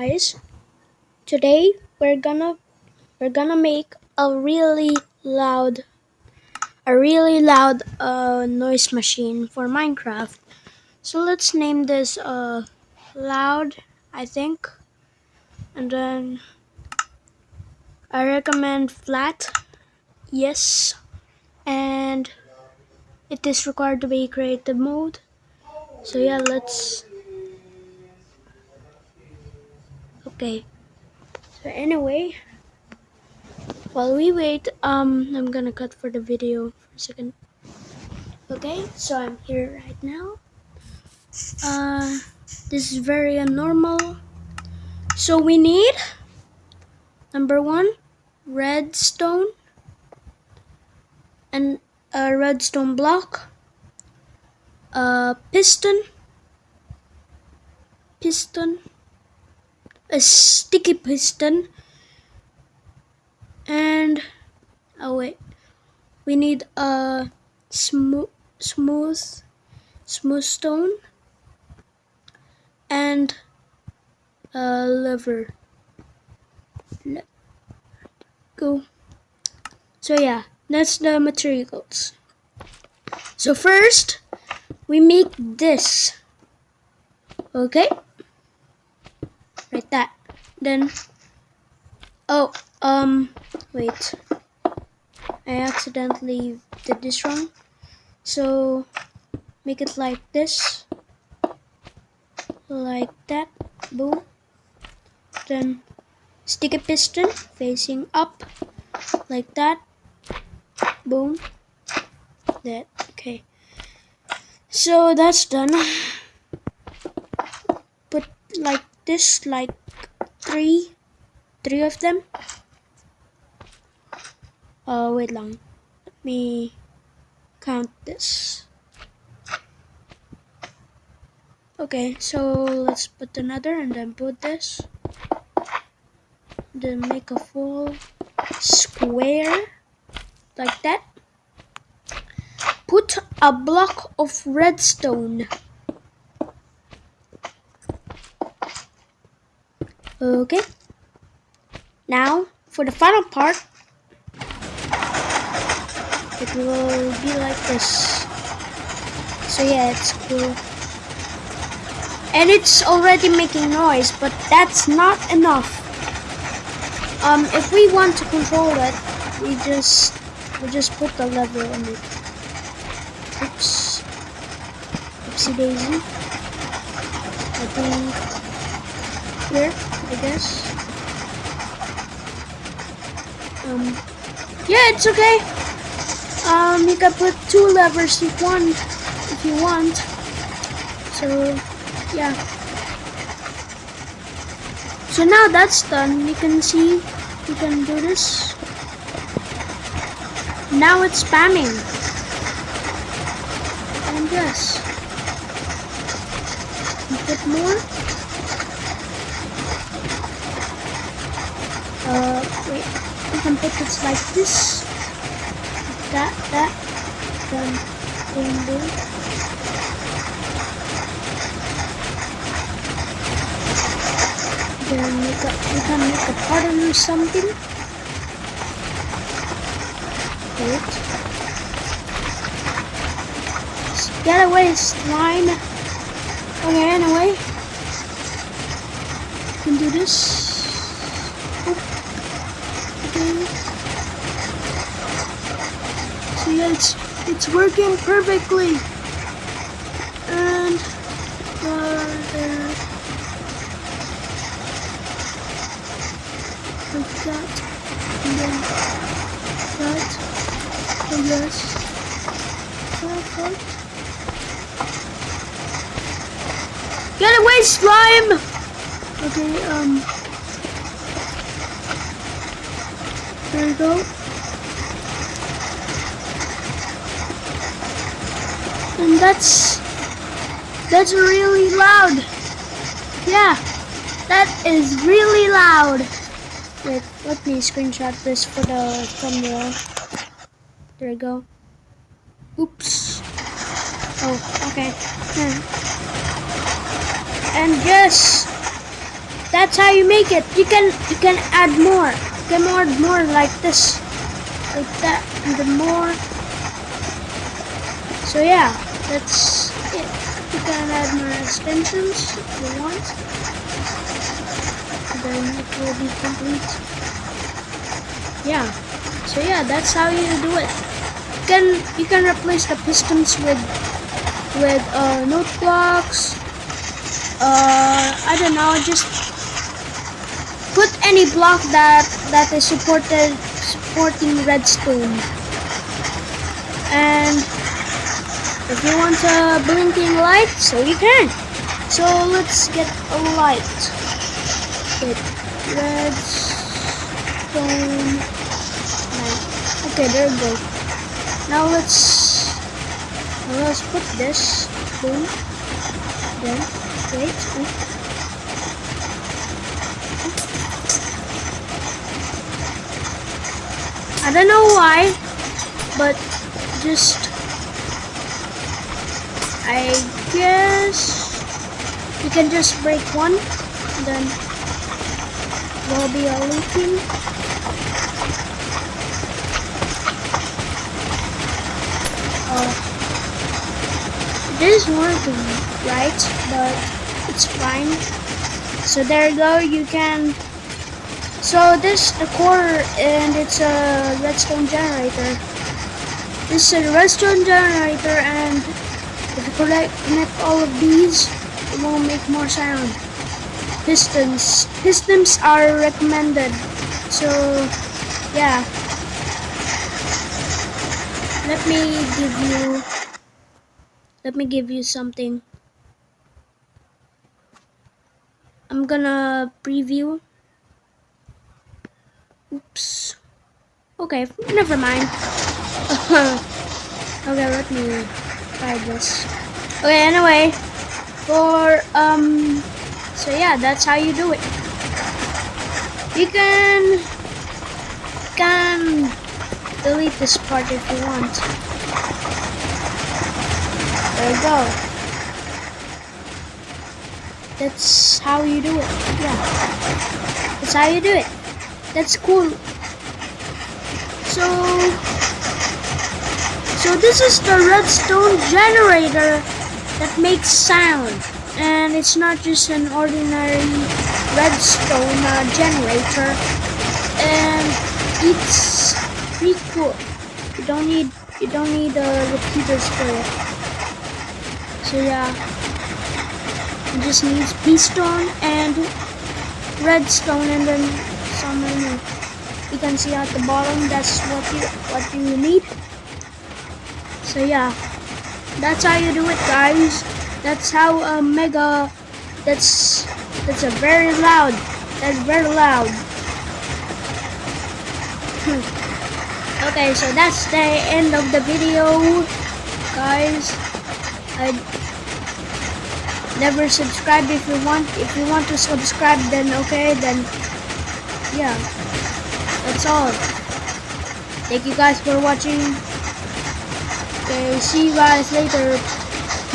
guys. Today we're gonna we're gonna make a really loud a really loud uh, noise machine for Minecraft. So let's name this uh, loud I think. And then I recommend flat yes. And it is required to be creative mode. So yeah let's okay. So anyway while we wait um i'm gonna cut for the video for a second. Okay so i'm here right now. Uh this is very normal so we need number one redstone and a redstone block a piston piston a sticky piston. And oh wait. We need a smooth smooth smooth stone. And a lever. Let go. So yeah that's the materials so first we make this. Okay like that. Then oh um wait. I accidentally did this wrong. So make it like this. Like that. Boom. Then stick a piston facing up. Like that. Boom. That. Okay. So that's done. Put like this like three three of them. Uh wait long. Let me count this. Okay so let's put another and then put this. Then make a full square like that. Put a block of redstone Okay. Now, for the final part, it will be like this. So yeah, it's cool. And it's already making noise, but that's not enough. Um, if we want to control it, we just we just put the lever on it. Oops. Oopsie daisy. I think here. I guess. Um, yeah, it's okay. Um, you can put two levers if one, if you want. So, yeah. So now that's done, you can see, you can do this. Now it's spamming. And yes. Put more. Uh, wait, we can put it like this. That, that, then boom, boom. Then make a, we can make a pattern or something. Wait. Get away, slime. Okay, anyway. We can do this. See, it's it's working perfectly. And uh, there, like that, and then that, perfect. Get away, slime! Okay, um, there we go. And that's that's really loud. Yeah, that is really loud. Wait, let me screenshot this for the thumbnail. There we go. Oops. Oh, okay. Hmm. And yes, that's how you make it you can you can add more you can add more like this. Like that and then more. So yeah that's it. You can add more extensions if you want. Then it will be complete. Yeah. So yeah that's how you do it. You can you can replace the pistons with with uh, note blocks uh, I don't know just put any block that that is supported supporting redstone. And if you want a blinking light so you can. So let's get a light. With redstone. Light okay there we go. Now let's let's put this. Boom. Then wait oops. I don't know why, but just I guess you can just break one, then there'll be a leaking. Oh, it is working, right? But it's fine. So there you go. You can so this the core and it's a redstone generator. This is a redstone generator and if you connect, connect all of these it will make more sound. Pistons. Pistons are recommended. So yeah. Let me give you let me give you something. I'm gonna preview Oops. Okay, never mind. okay, let me try this. Okay, anyway, for, um, so yeah, that's how you do it. You can, can delete this part if you want. There you go. That's how you do it. Yeah. That's how you do it. That's cool. So, so this is the redstone generator that makes sound. And it's not just an ordinary redstone uh, generator. And it's pretty cool. You don't need you don't need uh, repeaters for it. So yeah, it just needs piston and redstone and then some you can see at the bottom that's what you what you need. So yeah. That's how you do it guys. That's how a mega that's that's a very loud that's very loud. Hmm. Okay so that's the end of the video guys. I never subscribe if you want if you want to subscribe then okay then yeah, that's all. Thank you guys for watching. Okay, see you guys later.